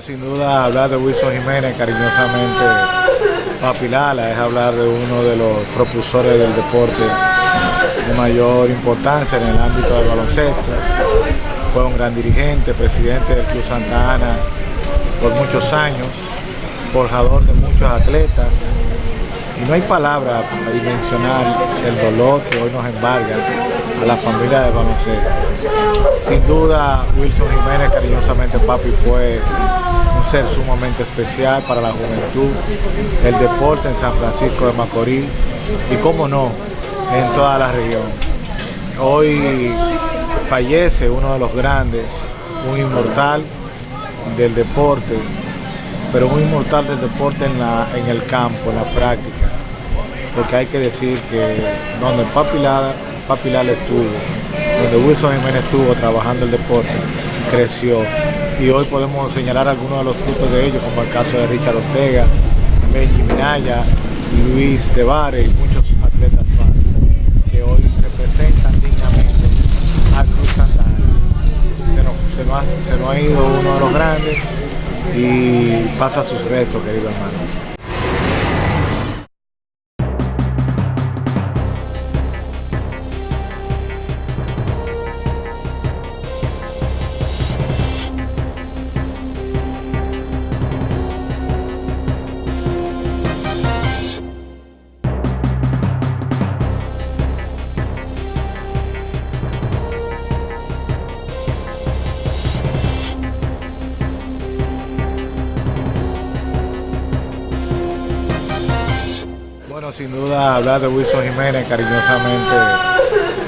sin duda hablar de Wilson Jiménez cariñosamente Papilala es hablar de uno de los propulsores del deporte de mayor importancia en el ámbito del baloncesto. Fue un gran dirigente, presidente del Club Santa Ana por muchos años, forjador de muchos atletas. Y no hay palabra para dimensionar el dolor que hoy nos embarga a la familia del baloncesto. Sin duda, Wilson Jiménez, cariñosamente papi, fue un ser sumamente especial para la juventud, el deporte en San Francisco de Macorís y, cómo no, en toda la región. Hoy fallece uno de los grandes, un inmortal del deporte, pero un inmortal del deporte en, la, en el campo, en la práctica, porque hay que decir que donde Papi Lala, estuvo, donde Wilson Jiménez estuvo trabajando el deporte, creció y hoy podemos señalar algunos de los frutos de ello, como el caso de Richard Ortega, Benji Minaya, Luis De y muchos atletas más que hoy representan dignamente al Cruz Santana. Se nos, se nos ha ido uno de los grandes y pasa sus restos, querido hermano. Sin duda hablar de Wilson Jiménez cariñosamente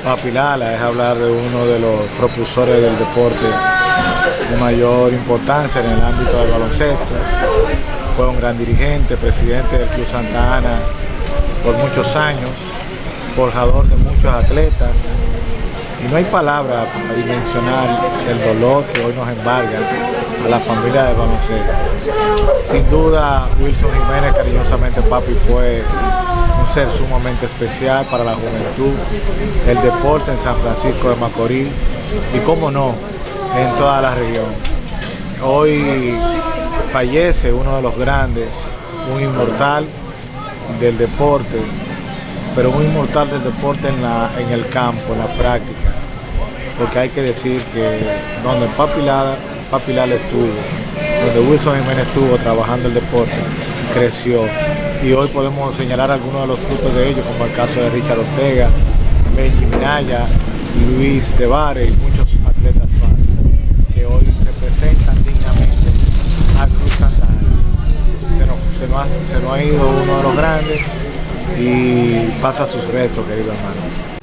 Papilala es hablar de uno de los propulsores del deporte de mayor importancia en el ámbito del baloncesto. Fue un gran dirigente, presidente del Club Santa Ana por muchos años, forjador de muchos atletas. Y no hay palabra para dimensionar el dolor que hoy nos embarga a la familia del baloncesto. Sin duda, Wilson Jiménez, cariñosamente papi, fue un ser sumamente especial para la juventud, el deporte en San Francisco de Macorís y, cómo no, en toda la región. Hoy fallece uno de los grandes, un inmortal del deporte, pero un inmortal del deporte en, la, en el campo, en la práctica, porque hay que decir que donde Papi Papilal estuvo, donde Wilson Jiménez estuvo trabajando el deporte, creció. Y hoy podemos señalar algunos de los frutos de ello, como el caso de Richard Ortega, Benji Minaya, Luis De y muchos atletas más, que hoy representan dignamente al Cruz Santana. Se nos, se, nos ha, se nos ha ido uno de los grandes y pasa sus restos, querido hermano.